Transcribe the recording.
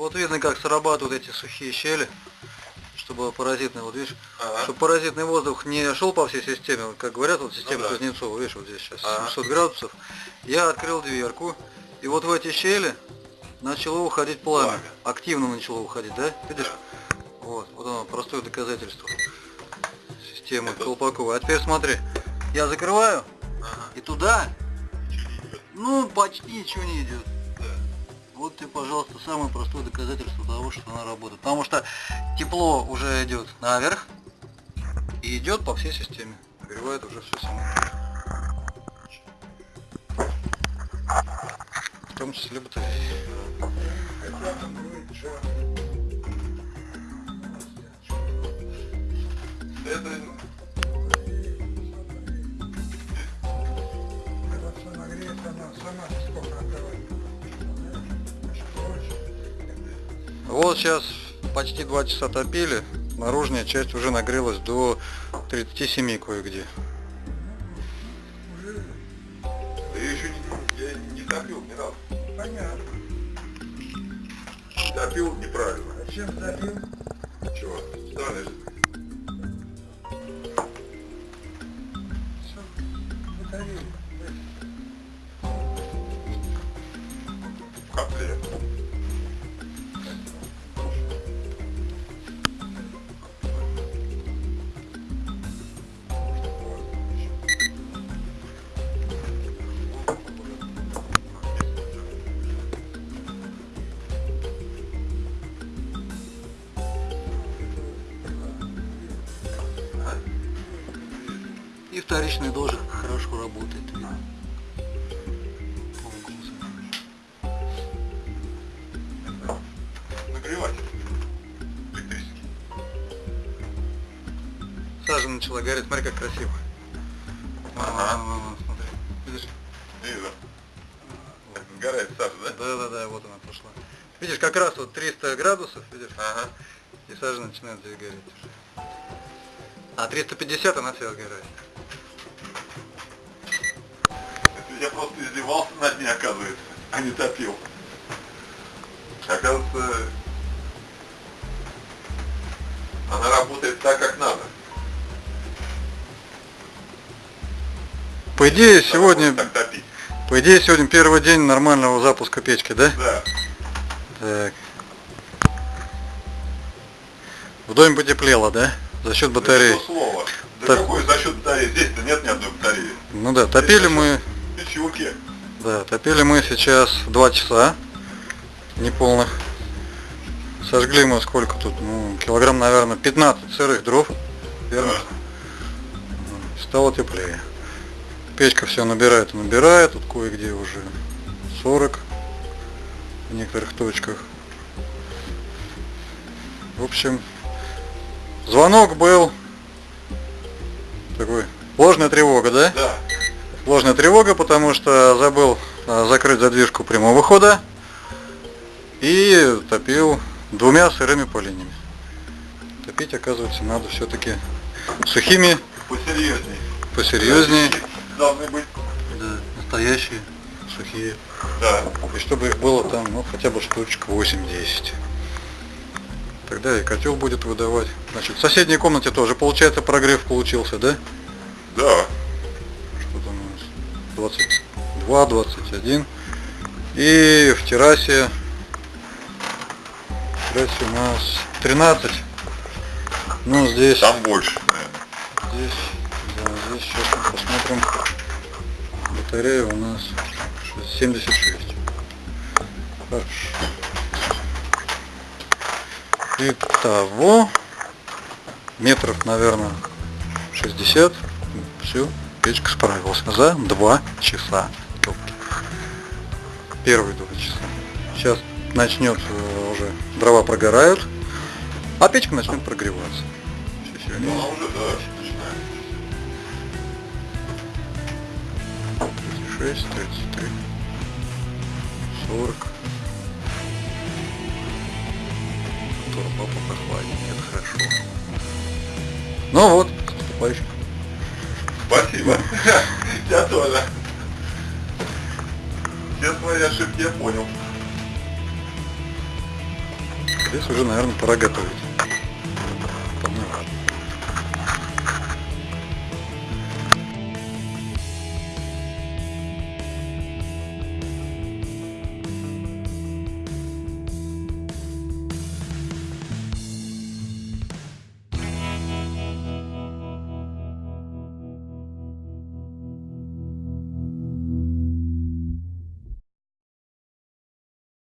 Вот видно, как срабатывают эти сухие щели, чтобы паразитный, вот видишь, Ага. чтобы паразитный воздух не шел по всей системе, вот как говорят, вот система Ну да. Кузнецова, видишь, вот здесь сейчас Ага. 700 градусов. Я открыл дверку, и вот в эти щели начало уходить пламя. Пламя. Активно начало уходить, да? Видишь? Вот, вот оно, простое доказательство системы Это- Колпакова. А теперь смотри, я закрываю, Ага. и туда, ну, почти ничего не идет. Тебе, пожалуйста, самое простое доказательство того, что она работает. Потому что тепло уже идет наверх и идет по всей системе. Нагревает уже все само. В том числе батареи. Вот сейчас почти два часа топили. Наружная часть уже нагрелась до 37 кое-где. да я еще не, я не топил ни разу. Понятно. Топил неправильно. Зачем забил? Чего? Специально же. Все, батарею. И вторичный дождь хорошо работает. видно. Электрический. Сажа начала гореть, смотри как красиво. Ага. Вон, смотри. Видишь? Вижу. Так, Сгорает сажа, да? Да, да, да, вот она пошла. Видишь, как раз вот 300 градусов, видишь, Ага. и сажа начинает здесь гореть уже. А 350 она вся сгорает. Это я просто издевался над ней, оказывается, а не топил. Оказывается, она работает так, как надо. По идее, Она сегодня, по идее, сегодня первый день нормального запуска печки, да? Да. Так. В доме потеплело, да? За счет батареи. Да слово. Да Так. какой за счет батареи? Здесь-то нет ни одной батареи. Ну да, топили мы, Печурки. да, топили мы сейчас 2 часа неполных. Сожгли мы сколько тут, ну, килограмм, наверное, 15 сырых дров, верно? Да. Стало теплее. Печка все набирает и набирает, тут кое-где уже 40 в некоторых точках. В общем, звонок был такой, ложная тревога, да? Да. Ложная тревога, потому что забыл а, закрыть задвижку прямого хода и топил двумя сырыми поленьями. Топить, оказывается, надо все-таки сухими, Посерьезней. посерьезнее. Должны быть. Да, настоящие, сухие. Да. И чтобы их было там, ну, хотя бы штучек 8-10. Тогда и котел будет выдавать. Значит, в соседней комнате тоже, получается, прогрев получился, да? Да. 22, 21. И в террасе, в террасе у нас 13. Ну, здесь, Там больше, наверное. здесь, да, здесь сейчас мы посмотрим. Батарея у нас 76. Хорошо. Итого, метров, наверное, 60. Все, печка справилась за 2 часа. Первые 2 часа. Сейчас начнет э, уже дрова прогорают, а печка начнет прогреваться. Ну, сегодня она уже, да, начинает. 36, 33, 40. Турбо попрохладнее, это хорошо. Ну вот, к наступающим. Спасибо. Я тоже. Все свои ошибки я понял. Здесь уже, наверное, пора готовить.